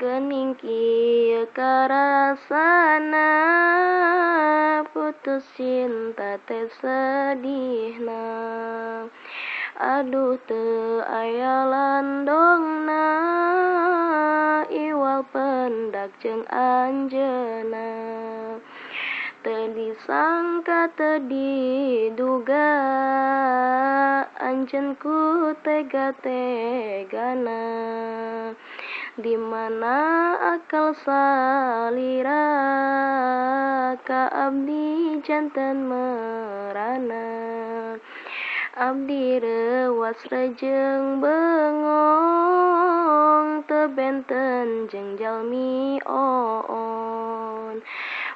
gening kieu karasana putus cinta teh sedihna aduh teu aya landongna iwal pendak jeung anjeuna. Teu disangka teu diduga anjeun ku tega-tegana di mana akal salira ka abdi janten merana. Abdi rewas rejeng bengong teu benten jeung jalmi oon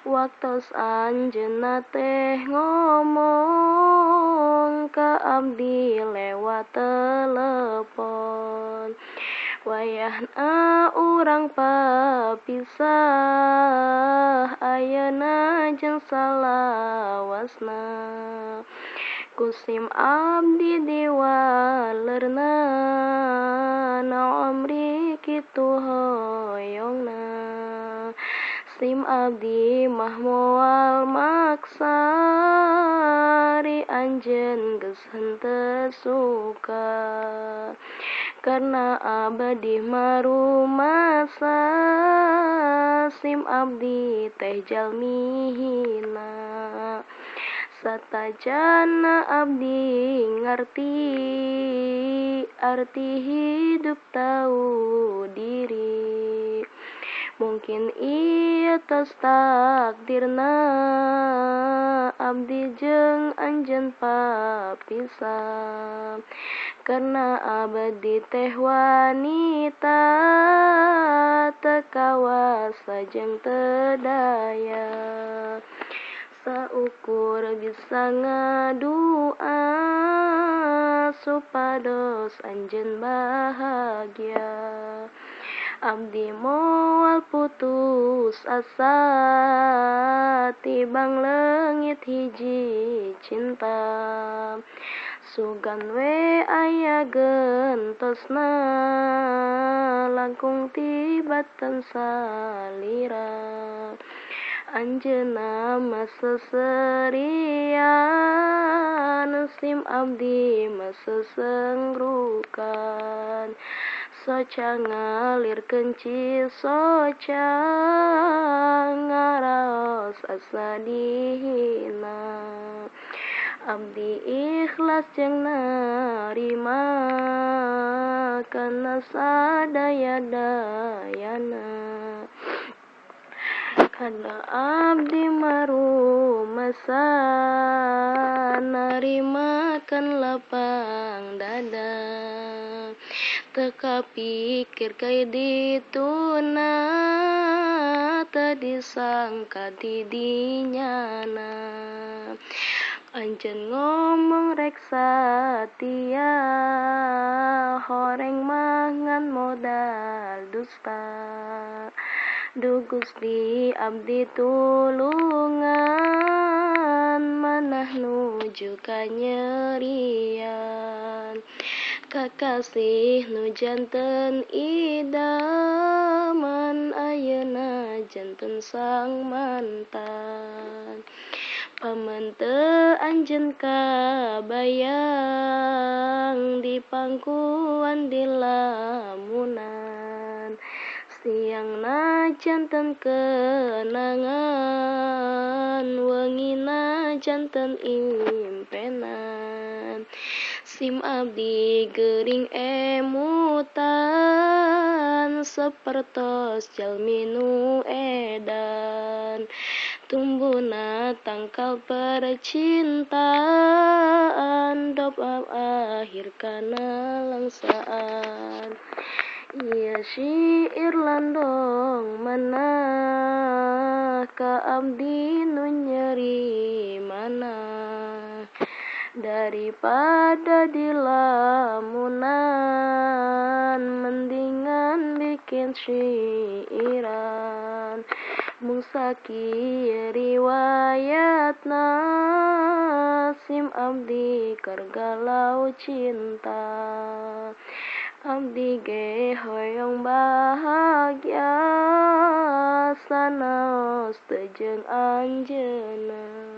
waktos anjeunna teh ngomong ka abdi lewat telepon wayahna ah, urang papisah ayeuna jeung salawasna. Kusim abdi diwalerna na amri kitu hoyongna. Sim abdi mah moal maksari anjen geus henteu suka. Karena abadi marumasa sim abdi teh jalmi hina satajana abdi ngarti arti hidup tahu diri. Mungkin ieu tos takdirna abdi jeung anjeun papisah karena abadi teh wanita tekawasa jeung tedaya. Saukur bisa ngadua supados anjeun bahagia. Abdi moal putus asa tibang leungit hiji cinta sugan we aya gentosna langkung tibatan salira. Anjeunna mah seserian sim abdi mah sesengrukan soca ngalirkeun soca ngaraos asa dihina abdi ikhlas jeung narima kana sadaya-dayana. Kana abdi marumasa narimakeun lapang dada. Teka pikir kai dituna teu disangka di dinyana Anjeun ngomong rek satia horeng mangan modal dusta. Duh Gusti abdi tulungan manah nuju kanyerian. Kakasih nu janten idaman ayeuna janten sang mantan pamente Anjen kabayang di pangkuan di lamunan. Siang na jantan kenangan wengi na jantan impenan. Sim abdi gering emutan sepertos jalminu edan. Edan tumbuna tangkal percintaan dop akhir kana langsaan. Iya syair landong mana ka abdi nyeri mana daripada di lamunan mendingan bikin syairan mung sakieu riwayatna sim abdi keur galau cinta. Abdi ge hoyong bahagia sanaos teu jeung anjeunna